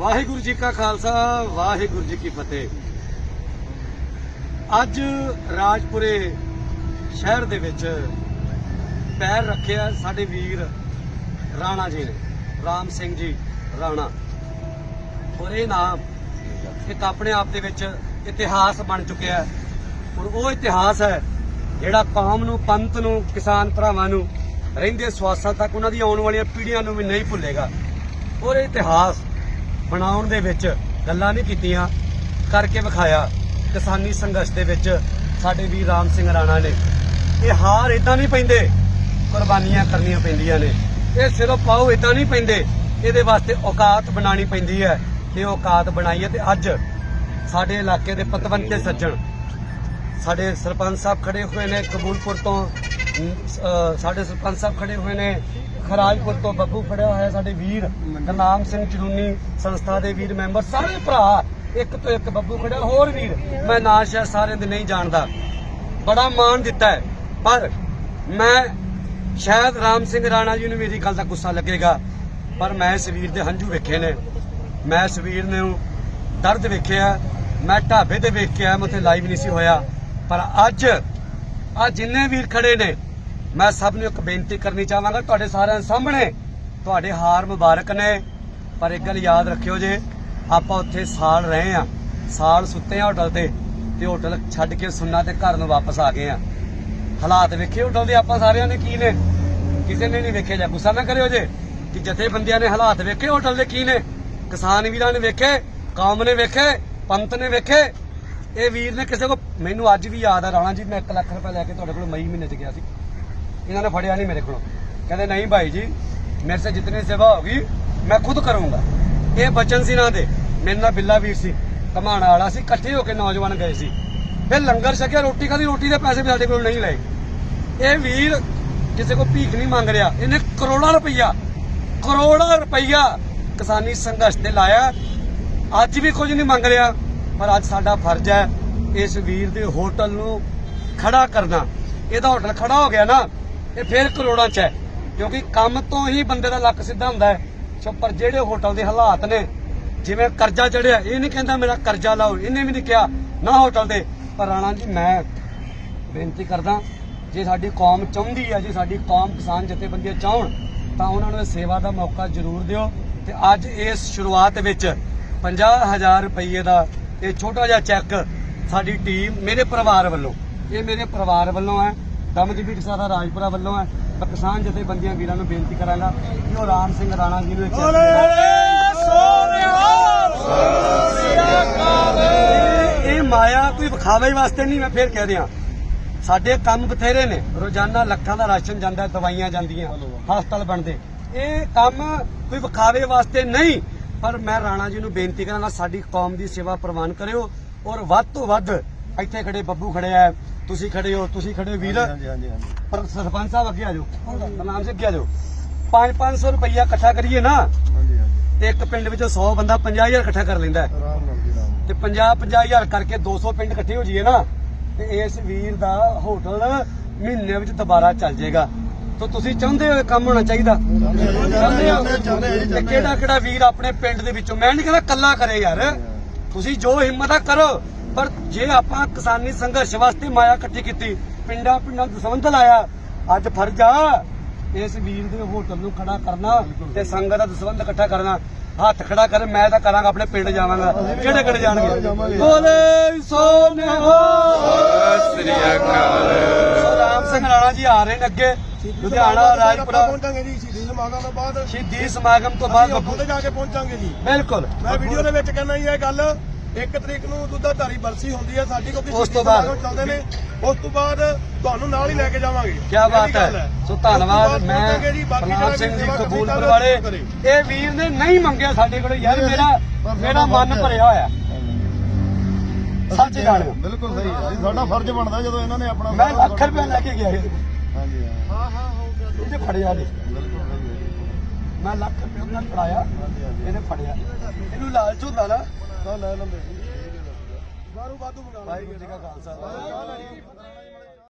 ਵਾਹਿਗੁਰੂ ਜੀ ਕਾ ਖਾਲਸਾ, ਵਾਹਿਗੁਰੂ ਜੀ ਕੀ ਫਤਿਹ। ਅੱਜ ਰਾਜਪੁਰੇ ਸ਼ਹਿਰ ਦੇ ਵਿੱਚ ਪੈਰ ਰੱਖਿਆ ਸਾਡੇ ਵੀਰ ਰਾਣਾ ਜੀ ਨੇ, ਰਾਮ ਸਿੰਘ ਜੀ, ਰਾਣਾ। ਔਰ ਇਹ ਨਾਮ ਇੱਕ ਆਪਣੇ ਆਪ ਦੇ ਵਿੱਚ ਇਤਿਹਾਸ ਬਣ ਚੁੱਕਿਆ ਹੈ। ਔਰ ਉਹ ਇਤਿਹਾਸ ਹੈ ਜਿਹੜਾ ਕੌਮ ਨੂੰ, ਪੰਥ ਨੂੰ, ਕਿਸਾਨ ਭਰਾਵਾਂ ਨੂੰ ਰਹਿੰਦੇ ਸਵਾਸਾਂ ਤੱਕ ਉਹਨਾਂ ਦੀ ਆਉਣ ਵਾਲੀਆਂ ਪੀੜ੍ਹੀਆਂ ਨੂੰ ਵੀ ਨਹੀਂ ਭੁੱਲੇਗਾ। ਔਰ ਇਹ ਇਤਿਹਾਸ ਬਣਾਉਣ ਦੇ ਵਿੱਚ ਗੱਲਾਂ ਨਹੀਂ ਕੀਤੀਆਂ, ਕਰਕੇ ਵਿਖਾਇਆ ਕਿਸਾਨੀ ਸੰਘਰਸ਼ ਦੇ ਵਿੱਚ ਸਾਡੇ ਵੀਰ ਰਾਮ ਸਿੰਘ ਰਾਣਾ ਨੇ। ਇਹ ਹਾਰ ਇਦਾਂ ਨਹੀਂ ਪੈਂਦੇ, ਕੁਰਬਾਨੀਆਂ ਕਰਨੀਆਂ ਪੈਂਦੀਆਂ ਨੇ। ਇਹ ਸਿਰੋਂ ਪਾਉ ਇਦਾਂ ਨਹੀਂ ਪੈਂਦੇ, ਇਹਦੇ ਵਾਸਤੇ ਔਕਾਤ ਬਣਾਣੀ ਪੈਂਦੀ ਹੈ। ਤੇ ਔਕਾਤ ਬਣਾਈ ਹੈ ਤੇ ਅੱਜ ਸਾਡੇ ਇਲਾਕੇ ਦੇ ਪਤਵੰਤੇ ਸੱਜਣ, ਸਾਡੇ ਸਰਪੰਚ ਸਾਹਿਬ ਖੜੇ ਹੋਏ ਨੇ ਕਬੂਲਪੁਰ ਤੋਂ ਸਾਡੇ ਸਰਪੰਚ ਸਾਹਿਬ ਖੜੇ ਹੋਏ ਨੇ। ਖਰਾਜਪੁਰ ਤੋਂ ਬੱਬੂ ਖੜਿਆ ਹੋਇਆ ਸਾਡੇ ਵੀਰ ਗੁਰਨਾਮ ਸਿੰਘ ਚਰੂਨੀ ਸੰਸਥਾ ਦੇ ਵੀਰ ਮੈਂਬਰ ਸਾਰੇ ਭਰਾ ਇੱਕ ਤੋਂ ਇੱਕ ਬੱਬੂ ਖੜਿਆ ਹੋਰ ਵੀਰ ਮੈਂ ਨਾਂ ਸ਼ਾਇਦ ਸਾਰਿਆਂ ਦੇ ਨਹੀਂ ਜਾਣਦਾ। ਬੜਾ ਮਾਣ ਦਿੱਤਾ ਹੈ। ਪਰ ਮੈਂ ਸ਼ਾਇਦ ਰਾਮ ਸਿੰਘ ਰਾਣਾ ਜੀ ਨੂੰ ਮੇਰੀ ਗੱਲ ਦਾ ਗੁੱਸਾ ਲੱਗੇਗਾ। ਪਰ ਮੈਂ ਇਸ ਵੀਰ ਦੇ ਹੰਝੂ ਵੇਖੇ ਨੇ। ਮੈਂ ਇਸ ਵੀਰ ਨੂੰ ਦਰਦ ਵੇਖਿਆ। ਮੈਂ ਢਾਬੇ ਤੇ ਵੇਖ ਕੇ ਆਇਆ ਮੈਂ ਉੱਥੇ ਲਾਈਵ ਨਹੀਂ ਸੀ ਹੋਇਆ। ਪਰ ਅੱਜ ਆ ਜਿੰਨੇ ਵੀਰ ਖੜੇ ਨੇ ਮੈਂ ਸਭ ਨੂੰ ਇੱਕ ਬੇਨਤੀ ਕਰਨੀ ਚਾਹਾਂਗਾ, ਤੁਹਾਡੇ ਸਾਰਿਆਂ ਦੇ ਸਾਹਮਣੇ ਤੁਹਾਡੇ ਹਾਰ ਮੁਬਾਰਕ ਨੇ। ਪਰ ਇੱਕ ਗੱਲ ਯਾਦ ਰੱਖਿਓ ਜੇ, ਆਪਾਂ ਉੱਥੇ ਸਾਲ ਰਹੇ ਆ ਸਾਲ ਸੁੱਤੇ ਆ ਹੋਟਲ ਤੇ ਤੇ ਹੋਟਲ ਛੱਡ ਕੇ ਸੁੰਨਾ ਤੇ ਘਰ ਨੂੰ ਵਾਪਸ ਆ ਗਏ ਆ ਹਾਲਾਤ ਵੇਖੇ ਹੋਟਲ ਦੇ ਆਪਾਂ ਸਾਰਿਆਂ ਨੇ ਕੀ ਨੇ? ਕਿਸੇ ਨੇ ਨਹੀਂ ਵੇਖਿਆ ਜਾਂ ਗੁੱਸਾ ਨਾ ਕਰਿਓ ਜੇ, ਕਿ ਜਥੇਬੰਦੀਆਂ ਨੇ ਹਾਲਾਤ ਵੇਖੇ ਹੋਟਲ ਦੇ ਕੀ ਨੇ? ਕਿਸਾਨ ਵੀਰਾਂ ਨੇ ਵੇਖੇ, ਕੌਮ ਨੇ ਵੇਖੇ ਪੰਤ ਨੇ ਵੇਖੇ। ਇਹ ਵੀਰ ਨੇ ਕਿਸੇ ਕੋ ਮੈਨੂੰ ਅੱਜ ਵੀ ਯਾਦ ਆ ਰਾਣਾ ਜੀ, ਮੈਂ 1 ਲੱਖ ਰੁਪਏ ਲੈ ਕੇ ਤੁਹਾਡੇ ਕੋਲ ਮਈ ਮਹੀਨੇ ਚ ਗਿਆ ਸੀ। ਇਹਨਾਂ ਨੇ ਫੜਿਆ ਨਹੀਂ ਮੇਰੇ ਕੋਲੋਂ। ਕਹਿੰਦੇ, ਨਹੀਂ ਭਾਈ ਜੀ, ਮੇਰੇ ਸੇ ਜਿਤਨੀ ਸੇਵਾ ਹੋਗੀ, ਮੈਂ ਖੁਦ ਕਰੂੰਗਾ। ਇਹ ਬਚਨ ਸੀ ਨਾ ਦੇ। ਮੇਰੇ ਨਾਲ ਬਿੱਲਾ ਵੀਰ ਸੀ ਕਮਾਣ ਵਾਲਾ ਸੀ, ਇਕੱਠੇ ਹੋ ਕੇ ਨੌਜਵਾਨ ਗਏ ਸੀ। ਫਿਰ ਲੰਗਰ ਛਕਿਆ, ਰੋਟੀ ਖਾਦੀ ਰੋਟੀ ਦੇ ਪੈਸੇ ਵੀ ਸਾਡੇ ਕੋਲ ਨਹੀਂ ਲਏ। ਇਹ ਵੀਰ ਕਿਸੇ ਕੋ ਭੀਖ ਨਹੀਂ ਮੰਗ ਰਿਹਾ। ਇਹਨੇ ਕਰੋੜਾਂ ਰੁਪਈਆ ਕਰੋੜਾਂ ਰੁਪਈਆ ਕਿਸਾਨੀ ਸੰਘਰਸ਼ ਤੇ ਲਾਇਆ। ਅੱਜ ਵੀ ਕੁਝ ਨਹੀਂ ਮੰਗ ਰਿਹਾ, ਪਰ ਅੱਜ ਸਾਡਾ ਫਰਜ਼ ਹੈ ਇਸ ਵੀਰ ਦੇ ਹੋਟਲ ਨੂੰ ਖੜਾ ਕਰਨਾ। ਇਹਦਾ ਹੋਟਲ ਖੜਾ ਹੋ ਗਿਆ ਨਾ ਇਹ ਫਿਰ ਕਰੋੜਾਂ ਚ ਹੈ, ਕਿਉਂਕਿ ਕੰਮ ਤੋਂ ਹੀ ਬੰਦੇ ਦਾ ਲੱਕ ਸਿੱਧਾ ਹੁੰਦਾ ਹੈ। ਸੋ ਪਰ ਜਿਹੜੇ ਹੋਟਲ ਦੇ ਹਾਲਾਤ ਨੇ, ਜਿਵੇਂ ਕਰਜ਼ਾ ਚੜਿਆ ਇਹ ਨਹੀਂ ਕਹਿੰਦਾ ਮੇਰਾ ਕਰਜ਼ਾ ਲਾਓ, ਇਹਨੇ ਵੀ ਨਹੀਂ ਕਿਹਾ, ਨਾ ਹੋਟਲ ਦੇ। ਪਰ ਰਾਣਾ ਜੀ, ਮੈਂ ਬੇਨਤੀ ਕਰਦਾ, ਜੇ ਸਾਡੀ ਕੌਮ ਚਾਹੁੰਦੀ ਹੈ ਜੇ ਸਾਡੀ ਕੌਮ ਕਿਸਾਨ ਜਥੇਬੰਦੀਆਂ ਚਾਹਣ, ਤਾਂ ਉਹਨਾਂ ਨੂੰ ਸੇਵਾ ਦਾ ਮੌਕਾ ਜ਼ਰੂਰ ਦਿਓ। ਤੇ ਅੱਜ ਇਸ ਸ਼ੁਰੂਆਤ ਵਿੱਚ 50000 ਰੁਪਏ ਦਾ ਇਹ ਛੋਟਾ ਜਿਹਾ ਚੈੱਕ ਸਾਡੀ ਟੀਮ, ਮੇਰੇ ਪਰਿਵਾਰ ਵੱਲੋਂ, ਇਹ ਮੇਰੇ ਪਰਿਵਾਰ ਵੱਲੋਂ ਹੈ। ਦਮਜੀਤ ਸਾਰਾ ਰਾਜਪੁਰਾ ਵੱਲੋਂ ਹੈ ਮੈਂ ਕਿਸਾਨ ਜਥੇਬੰਦੀਆਂ ਵੀਰਾਂ ਨੂੰ ਬੇਨਤੀ ਕਰਾਂਗਾ ਕਿ ਉਹ ਰਾਮ ਸਿੰਘ ਰਾਣਾ ਜੀ ਨੂੰ ਇੱਕ ਇਹ- ਮਾਇਆ ਕੋਈ ਵਿਖਾਵੇ ਵਾਸਤੇ ਨਹੀਂ ਮੈਂ ਫੇਰ ਕਹਿ ਦਿਆਂ। ਸਾਡੇ ਕੰਮ ਬਥੇਰੇ ਨੇ। ਰੋਜ਼ਾਨਾ ਲੱਖਾਂ ਦਾ ਰਾਸ਼ਨ ਜਾਂਦਾ ਦਵਾਈਆਂ ਜਾਂਦੀਆਂ ਹਸਪਤਾਲ ਬਣਦੇ। ਇਹ ਕੰਮ ਕੋਈ ਵਿਖਾਵੇ ਵਾਸਤੇ ਨਹੀਂ ਪਰ ਮੈਂ ਰਾਣਾ ਜੀ ਨੂੰ ਬੇਨਤੀ ਕਰਾਂਗਾ ਸਾਡੀ ਕੌਮ ਦੀ ਸੇਵਾ ਪ੍ਰਵਾਨ ਕਰਿਓ ਔਰ ਵੱਧ ਤੋਂ ਵੱਧ ਇੱਥੇ ਖੜੇ ਬੱਬੂ ਖੜੇ ਆ ਤੁਸੀਂ ਖੜੇ ਹੋ ਤੁਸੀਂ ਖੜੇ ਹੋ ਵੀਰ। ਹਾਂਜੀ ਹਾਂਜੀ ਹਾਂਜੀ ਪਰ ਸਰਪੰਚ ਸਾਹਿਬ ਅੱਗੇ ਆ ਜਾਓ। ਨਾਮ ਸੇ ਅੱਗੇ ਆ ਜਾਓ। 5-500 ਰੁਪਈਆ ਇਕੱਠਾ ਕਰੀਏ ਨਾ ਹਾਂਜੀ ਹਾਂਜੀ। ਤੇ ਇੱਕ ਪਿੰਡ ਵਿੱਚੋਂ 100 ਬੰਦਾ 50000 ਇਕੱਠਾ ਕਰ ਲੈਂਦਾ। ਤੇ 50 50000 ਕਰਕੇ 200 ਪਿੰਡ ਇਕੱਠੇ ਹੋ ਜਾਈਏ ਨਾ ਤੇ ਇਸ ਵੀਰ ਦਾ ਹੋਟਲ ਮਹੀਨੇ ਵਿੱਚ ਦੁਬਾਰਾ ਚੱਲ ਜਾਏਗਾ। ਤਾਂ ਤੁਸੀਂ ਚਾਹੁੰਦੇ ਹੋ ਕੰਮ ਹੋਣਾ ਚਾਹੀਦਾ? ਚਾਹੁੰਦੇ ਹੋ? ਕਿਹੜਾ ਕਿਹੜਾ ਵੀਰ ਆਪਣੇ ਪਿੰਡ ਦੇ ਵਿੱਚੋਂ ਮੈਂ ਨਹੀਂ ਕਹਿੰਦਾ ਕੱਲਾ ਕਰੇ ਯਾਰ। ਤੁਸੀਂ ਜੋ ਹਿੰਮਤ ਆ ਕਰੋ। ਪਰ ਜੇ ਆਪਾਂ ਕਿਸਾਨੀ ਸੰਘਰਸ਼ ਵਾਸਤੇ ਮਾਇਆ ਇਕੱਠੀ ਕੀਤੀ ਪਿੰਡਾਂ ਪਿੰਡਾਂ ਨੂੰ ਲਾਇਆ ਅੱਜ ਫਰਜ਼ ਆ ਇਸ ਵੀਰ ਦੇ ਹੋਟਲ ਨੂੰ ਖੜਾ ਕਰਨਾ ਤੇ ਸੰਗਤ ਦਾ ਦਸਵੰਧ ਇਕੱਠਾ ਕਰਨਾ। ਹੱਥ ਖੜਾ ਕਰ ਮੈਂ ਤਾਂ ਕਰਾਂਗਾ ਆਪਣੇ ਪਿੰਡ ਜਾਵਾਂਗਾ। ਕਿਹੜੇ ਕਿਹੜੇ ਜਾਣਗੇ? ਬੋਲੇ ਸੋ ਨਿਹਾਲ ਸ੍ਰੀ ਅਕਾਲ ਰਾਮ ਸਿੰਘ ਰਾਣਾ ਜੀ ਆ ਰਹੇ ਨੇ ਅੱਗੇ। ਲੁਧਿਆਣਾ ਰਾਜਪੁਰਾ। ਪਹੁੰਚਾਂਗੇ ਜੀ ਸ਼ਹੀਦੀ ਸਮਾਗਮ ਤੋਂ ਬਾਅਦ ਸ਼ਹੀਦੀ ਸਮਾਗਮ ਤੋਂ ਬਾਅਦ ਅਸੀਂ ਉੱਥੇ ਜਾ ਕੇ ਪਹੁੰਚਾਂਗੇ ਜੀ। ਬਿਲਕੁਲ। ਮੈਂ ਵੀਡੀਓ ਦੇ ਵਿੱਚ ਕਹਿੰਦਾ ਜੀ ਇਹ ਗੱਲ ਇੱਕ ਤਰੀਕ ਨੂੰ ਦੁੱਧਾਧਾਰੀ ਬਰਸੀ ਹੁੰਦੀ ਹੈ ਸਾਡੀ ਕਿਉਂਕਿ ਉਸ ਤੋਂ ਬਾਅਦ? ਚੱਲਦੇ ਨੇ। ਉਸ ਤੋਂ ਬਾਅਦ ਤੁਹਾਨੂੰ ਨਾਲ ਹੀ ਲੈ ਕੇ ਜਾਵਾਂਗੇ। ਕੀ ਬਾਤ ਹੈ। ਸੋ ਧੰਨਵਾਦ ਮੈਂ ਪ੍ਰਣਾਮ ਸਿੰਘ ਜੀ ਕਬੂਲਪੁਰ ਵਾਲੇ। ਇਹ ਵੀਰ ਨੇ ਨਹੀਂ ਮੰਗਿਆ ਸਾਡੇ ਕੋਲ। ਯਾਰ ਮੇਰਾ ਮੇਰਾ ਮਨ ਭਰਿਆ ਹੋਇਆ। ਸੱਚ ਜਾਣਿਓ ਬਿਲਕੁਲ ਸਹੀ ਹੈ। ਜੀ ਸਾਡਾ ਫਰਜ਼ ਬਣਦਾ ਜਦੋਂ ਇਹਨਾਂ ਨੇ ਆਪਣਾ ਮੈਂ ਲੱਖ ਰੁਪਏ ਲੈ ਕੇ ਗਿਆ। ਹਾਂਜੀ ਹਾਂ। ਹਾਂ ਹਾਂ ਹੋ ਗਿਆ। ਇਹਨੇ ਫੜਿਆ ਨਹੀਂ। ਬਿਲਕੁਲ। ਮੈਂ ਲੱਖ ਰੁਪਏ ਉਹਨਾਂ ਨੂੰ ਫੜਾਇਆ ਇਹਨੇ ਫੜਿਆ। ਇਹਨੂੰ ਲਾਲਚ ਹੁੰਦਾ ਨਾ। ਤਾਂ ਲੈ ਲੈਂਦੇ। ਬਾਰੂ ਬਾਦੂ ਮੰਗਾ ਵਾਹਿਗੁਰੂ ਜੀ ਕਾ ਖਾਲਸਾ।